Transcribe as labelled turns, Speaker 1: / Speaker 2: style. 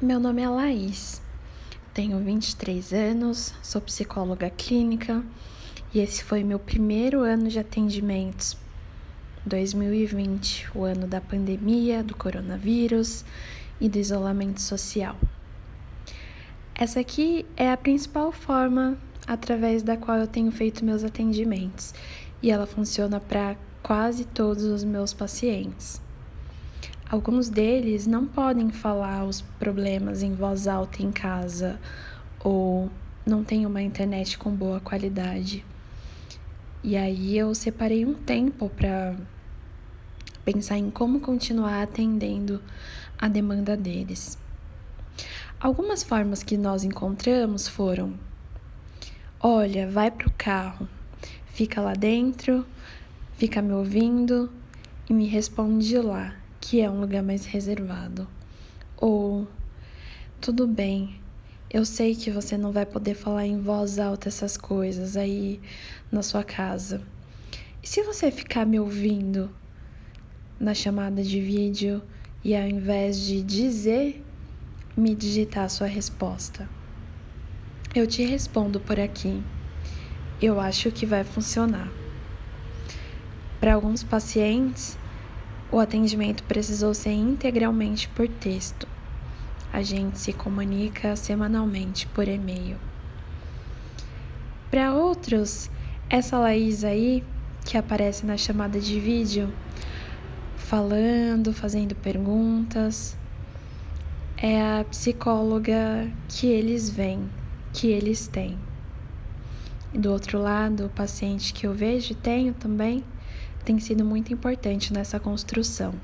Speaker 1: Meu nome é Laís, tenho 23 anos, sou psicóloga clínica e esse foi meu primeiro ano de atendimentos. 2020, o ano da pandemia, do coronavírus e do isolamento social. Essa aqui é a principal forma através da qual eu tenho feito meus atendimentos e ela funciona para quase todos os meus pacientes. Alguns deles não podem falar os problemas em voz alta em casa ou não têm uma internet com boa qualidade. E aí eu separei um tempo para pensar em como continuar atendendo a demanda deles. Algumas formas que nós encontramos foram: olha, vai pro carro, fica lá dentro, fica me ouvindo e me responde lá que é um lugar mais reservado. Ou tudo bem, eu sei que você não vai poder falar em voz alta essas coisas aí na sua casa. E se você ficar me ouvindo na chamada de vídeo e ao invés de dizer, me digitar a sua resposta? Eu te respondo por aqui. Eu acho que vai funcionar. Para alguns pacientes, o atendimento precisou ser integralmente por texto. A gente se comunica semanalmente por e-mail. Para outros, essa Laís aí, que aparece na chamada de vídeo, falando, fazendo perguntas, é a psicóloga que eles veem, que eles têm. E do outro lado, o paciente que eu vejo tenho também tem sido muito importante nessa construção.